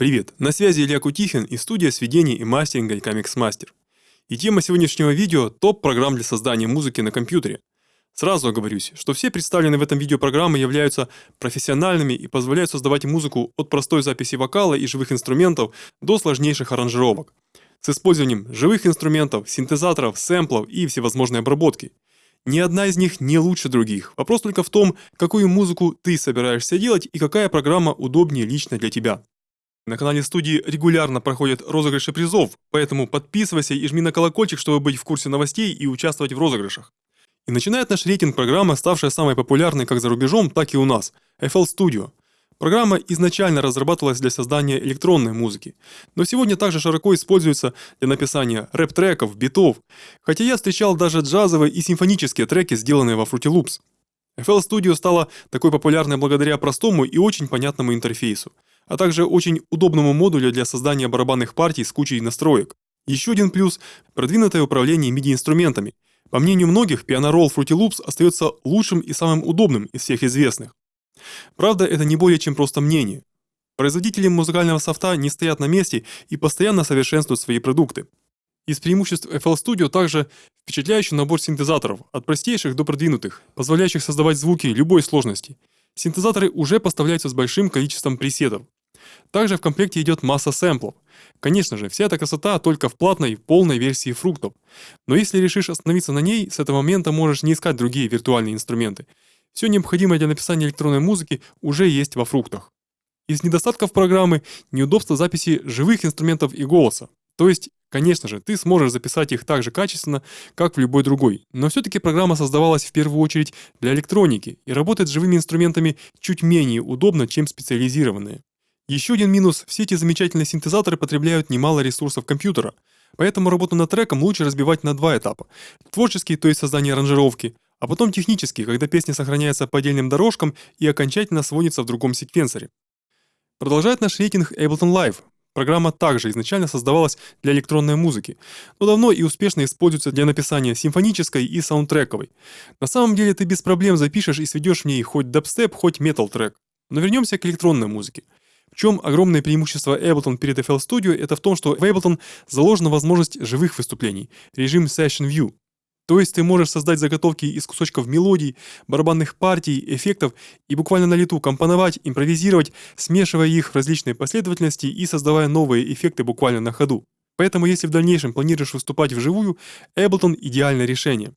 Привет, на связи Илья Кутихин и студия сведений и мастеринга Icamix Master. И тема сегодняшнего видео – топ-программ для создания музыки на компьютере. Сразу оговорюсь, что все представленные в этом видео программы являются профессиональными и позволяют создавать музыку от простой записи вокала и живых инструментов до сложнейших аранжировок. С использованием живых инструментов, синтезаторов, сэмплов и всевозможной обработки. Ни одна из них не лучше других. Вопрос только в том, какую музыку ты собираешься делать и какая программа удобнее лично для тебя. На канале студии регулярно проходят розыгрыши призов, поэтому подписывайся и жми на колокольчик, чтобы быть в курсе новостей и участвовать в розыгрышах. И начинает наш рейтинг программы, ставшая самой популярной как за рубежом, так и у нас – FL Studio. Программа изначально разрабатывалась для создания электронной музыки, но сегодня также широко используется для написания рэп-треков, битов, хотя я встречал даже джазовые и симфонические треки, сделанные во Fruity Loops. FL Studio стала такой популярной благодаря простому и очень понятному интерфейсу – а также очень удобному модулю для создания барабанных партий с кучей настроек. Еще один плюс – продвинутое управление MIDI-инструментами. По мнению многих, Piano Roll Fruity Loops остается лучшим и самым удобным из всех известных. Правда, это не более чем просто мнение. Производители музыкального софта не стоят на месте и постоянно совершенствуют свои продукты. Из преимуществ FL Studio также впечатляющий набор синтезаторов, от простейших до продвинутых, позволяющих создавать звуки любой сложности. Синтезаторы уже поставляются с большим количеством пресетов, также в комплекте идет масса сэмплов. Конечно же, вся эта красота только в платной, полной версии фруктов. Но если решишь остановиться на ней, с этого момента можешь не искать другие виртуальные инструменты. Все необходимое для написания электронной музыки уже есть во фруктах. Из недостатков программы – неудобство записи живых инструментов и голоса. То есть, конечно же, ты сможешь записать их так же качественно, как в любой другой, но все-таки программа создавалась в первую очередь для электроники и работает с живыми инструментами чуть менее удобно, чем специализированные. Еще один минус – все эти замечательные синтезаторы потребляют немало ресурсов компьютера, поэтому работу над треком лучше разбивать на два этапа. Творческий, то есть создание аранжировки, а потом технический, когда песня сохраняется по отдельным дорожкам и окончательно сводится в другом секвенсоре. Продолжает наш рейтинг Ableton Live. Программа также изначально создавалась для электронной музыки, но давно и успешно используется для написания симфонической и саундтрековой. На самом деле ты без проблем запишешь и сведешь в ней хоть дабстеп, хоть метал трек. Но вернемся к электронной музыке. Чем огромное преимущество Ableton перед FL Studio, это в том, что в Ableton заложена возможность живых выступлений, режим Session View. То есть ты можешь создать заготовки из кусочков мелодий, барабанных партий, эффектов и буквально на лету компоновать, импровизировать, смешивая их в различной последовательности и создавая новые эффекты буквально на ходу. Поэтому если в дальнейшем планируешь выступать вживую, Ableton – идеальное решение.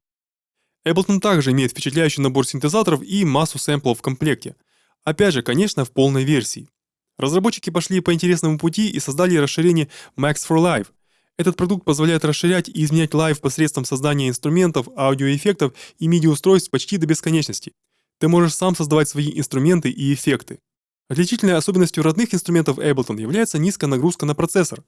Ableton также имеет впечатляющий набор синтезаторов и массу сэмплов в комплекте. Опять же, конечно, в полной версии. Разработчики пошли по интересному пути и создали расширение Max for Live. Этот продукт позволяет расширять и изменять Live посредством создания инструментов, аудиоэффектов и MIDI-устройств почти до бесконечности. Ты можешь сам создавать свои инструменты и эффекты. Отличительной особенностью родных инструментов Ableton является низкая нагрузка на процессор.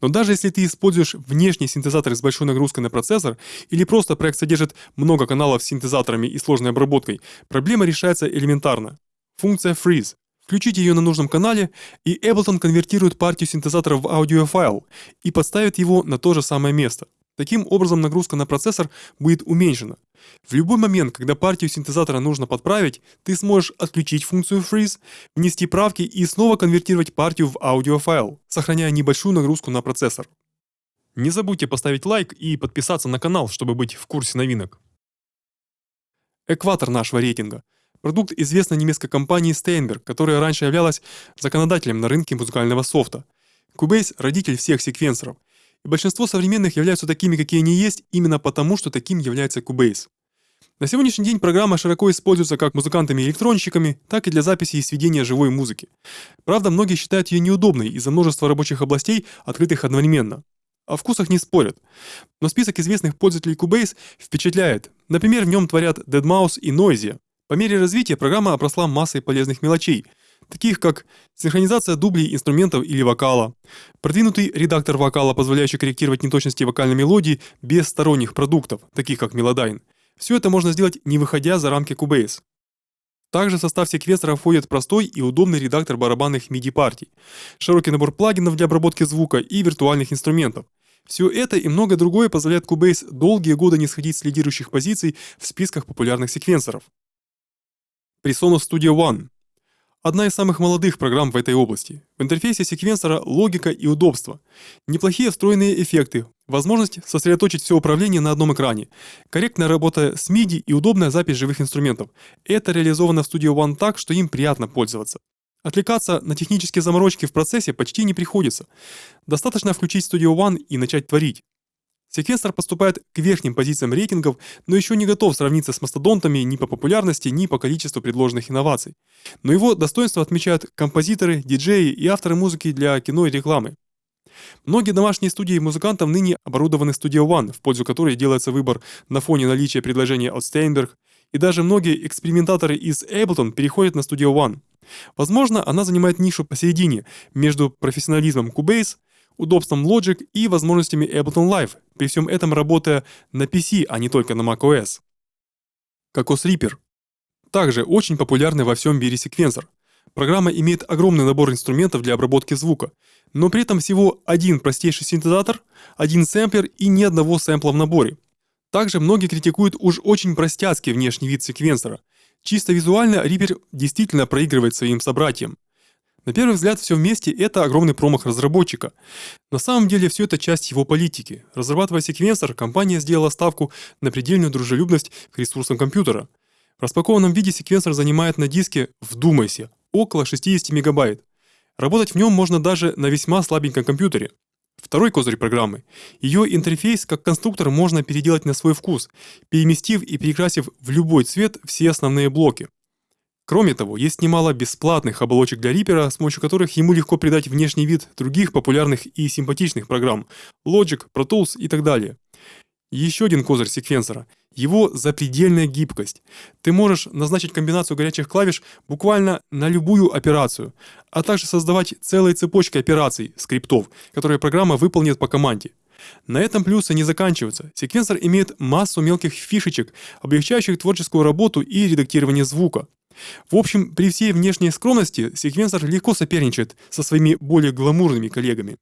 Но даже если ты используешь внешний синтезатор с большой нагрузкой на процессор, или просто проект содержит много каналов с синтезаторами и сложной обработкой, проблема решается элементарно. Функция Freeze Включите ее на нужном канале, и Ableton конвертирует партию синтезатора в аудиофайл и подставит его на то же самое место. Таким образом нагрузка на процессор будет уменьшена. В любой момент, когда партию синтезатора нужно подправить, ты сможешь отключить функцию Freeze, внести правки и снова конвертировать партию в аудиофайл, сохраняя небольшую нагрузку на процессор. Не забудьте поставить лайк и подписаться на канал, чтобы быть в курсе новинок. Экватор нашего рейтинга – Продукт известной немецкой компании Steinberg, которая раньше являлась законодателем на рынке музыкального софта. Cubase – родитель всех секвенсоров. И большинство современных являются такими, какие они есть, именно потому, что таким является Cubase. На сегодняшний день программа широко используется как музыкантами-электронщиками, так и для записи и сведения живой музыки. Правда, многие считают ее неудобной из-за множества рабочих областей, открытых одновременно. О вкусах не спорят. Но список известных пользователей Cubase впечатляет. Например, в нем творят Deadmau5 и Noisia. По мере развития программа обросла массой полезных мелочей, таких как синхронизация дублей инструментов или вокала, продвинутый редактор вокала, позволяющий корректировать неточности вокальной мелодии без сторонних продуктов, таких как Melodyne. Все это можно сделать, не выходя за рамки Cubase. Также в состав секвенсора входит простой и удобный редактор барабанных MIDI-партий, широкий набор плагинов для обработки звука и виртуальных инструментов. Все это и многое другое позволяет Cubase долгие годы не сходить с лидирующих позиций в списках популярных секвенсоров. Presonus Studio One. одна из самых молодых программ в этой области. В интерфейсе секвенсора логика и удобство. Неплохие встроенные эффекты, возможность сосредоточить все управление на одном экране, корректная работа с MIDI и удобная запись живых инструментов. Это реализовано в Studio One так, что им приятно пользоваться. Отвлекаться на технические заморочки в процессе почти не приходится. Достаточно включить Studio One и начать творить. Секвенсор поступает к верхним позициям рейтингов, но еще не готов сравниться с мастодонтами ни по популярности, ни по количеству предложенных инноваций. Но его достоинство отмечают композиторы, диджеи и авторы музыки для кино и рекламы. Многие домашние студии музыкантов ныне оборудованы Studio One, в пользу которой делается выбор на фоне наличия предложения от Steinberg, и даже многие экспериментаторы из Ableton переходят на Studio One. Возможно, она занимает нишу посередине между профессионализмом Cubase удобством Logic и возможностями Ableton Live, при всем этом работая на PC, а не только на macOS. Cocos Reaper. Также очень популярный во всем мире секвенсор. Программа имеет огромный набор инструментов для обработки звука, но при этом всего один простейший синтезатор, один сэмплер и ни одного сэмпла в наборе. Также многие критикуют уж очень простяцкий внешний вид секвенсора. Чисто визуально Reaper действительно проигрывает своим собратьям. На первый взгляд, все вместе – это огромный промах разработчика. На самом деле, все это часть его политики. Разрабатывая секвенсор, компания сделала ставку на предельную дружелюбность к ресурсам компьютера. В распакованном виде секвенсор занимает на диске, вдумайся, около 60 мегабайт. Работать в нем можно даже на весьма слабеньком компьютере. Второй козырь программы. Ее интерфейс как конструктор можно переделать на свой вкус, переместив и перекрасив в любой цвет все основные блоки. Кроме того, есть немало бесплатных оболочек для Reaper, с помощью которых ему легко придать внешний вид других популярных и симпатичных программ Logic, Pro Tools и так далее. Еще один козырь секвенсора – его запредельная гибкость. Ты можешь назначить комбинацию горячих клавиш буквально на любую операцию, а также создавать целые цепочки операций, скриптов, которые программа выполнит по команде. На этом плюсы не заканчиваются. Секвенсор имеет массу мелких фишечек, облегчающих творческую работу и редактирование звука. В общем, при всей внешней скромности секвенсор легко соперничает со своими более гламурными коллегами.